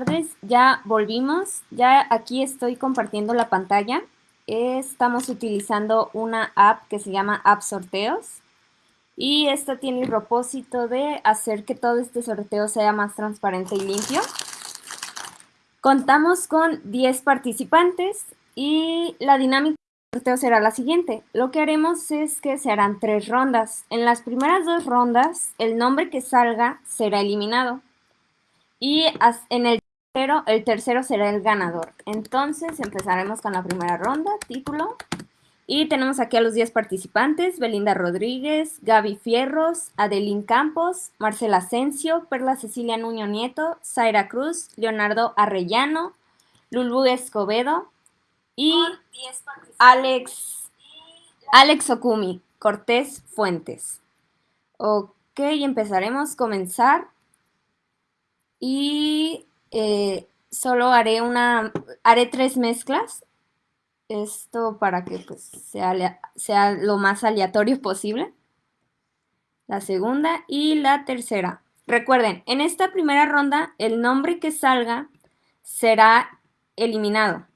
tardes, ya volvimos, ya aquí estoy compartiendo la pantalla. Estamos utilizando una app que se llama App Sorteos y esta tiene el propósito de hacer que todo este sorteo sea más transparente y limpio. Contamos con 10 participantes y la dinámica del sorteo será la siguiente. Lo que haremos es que se harán tres rondas. En las primeras dos rondas, el nombre que salga será eliminado. Y en el tercero, el tercero será el ganador. Entonces empezaremos con la primera ronda, título. Y tenemos aquí a los 10 participantes, Belinda Rodríguez, Gaby Fierros, Adelín Campos, Marcela Asensio, Perla Cecilia Nuño Nieto, Zaira Cruz, Leonardo Arrellano, Lulú Escobedo y Alex, Alex Okumi, Cortés Fuentes. Ok, empezaremos, comenzar y eh, solo haré una, haré tres mezclas. Esto para que pues, sea, sea lo más aleatorio posible. La segunda y la tercera. Recuerden, en esta primera ronda el nombre que salga será eliminado.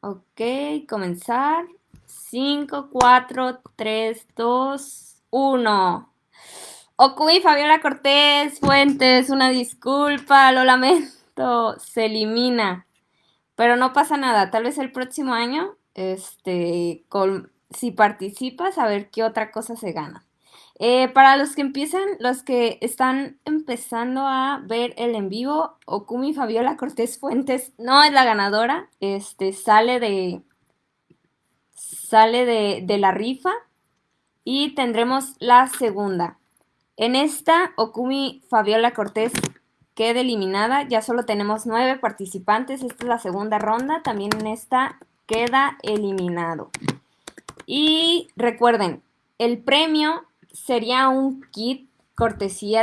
Ok, comenzar. 5, 4, 3, 2, 1. Okui, Fabiola Cortés, Fuentes, una disculpa, lo lamento, se elimina. Pero no pasa nada, tal vez el próximo año, este, si participas, a ver qué otra cosa se gana. Eh, para los que empiezan, los que están empezando a ver el en vivo, Okumi Fabiola Cortés Fuentes no es la ganadora, este, sale de, sale de, de la rifa y tendremos la segunda. En esta, Okumi Fabiola Cortés queda eliminada. Ya solo tenemos nueve participantes. Esta es la segunda ronda. También en esta queda eliminado. Y recuerden, el premio sería un kit cortesía